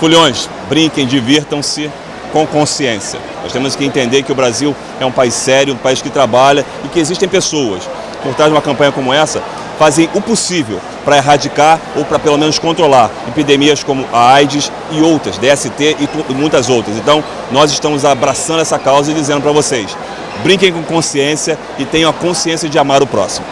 Fulhões, brinquem, divirtam-se com consciência. Nós temos que entender que o Brasil é um país sério, um país que trabalha e que existem pessoas por trás de uma campanha como essa fazem o possível para erradicar ou para pelo menos controlar epidemias como a AIDS e outras, DST e muitas outras. Então, nós estamos abraçando essa causa e dizendo para vocês, brinquem com consciência e tenham a consciência de amar o próximo.